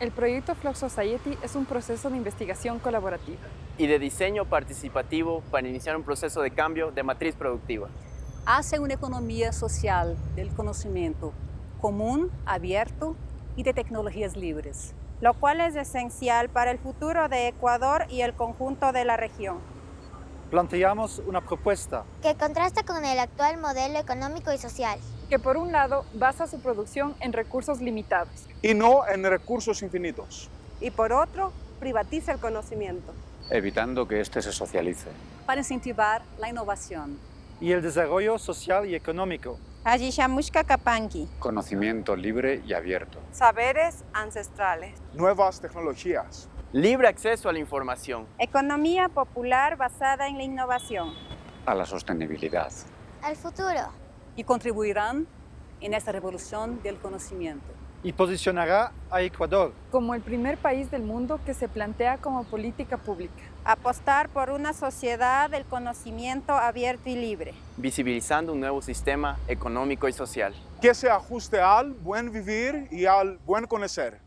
El proyecto Flock Society es un proceso de investigación colaborativa. y de diseño participativo para iniciar un proceso de cambio de matriz productiva. hacia una economía social del conocimiento común, abierto y de tecnologías libres. lo cual es esencial para el futuro de Ecuador y el conjunto de la región. Planteamos una propuesta que contrasta con el actual modelo económico y social. Que por un lado basa su producción en recursos limitados y no en recursos infinitos. Y por otro, privatiza el conocimiento. evitando que éste se socialice. Para incentivar la innovación, y el desarrollo social y económico. Ajishamushka Kapanki. Conocimiento libre y abierto. Saberes ancestrales. Nuevas tecnologías. Libre acceso a la información. Economía popular basada en la innovación. A la sostenibilidad. Al futuro. Y contribuirán en esta revolución del conocimiento. Y posicionará a Ecuador como el primer país del mundo que se plantea como política pública. Apostar por una sociedad del conocimiento abierto y libre. visibilizando un nuevo sistema económico y social. Que se ajuste al buen vivir y al buen conocer.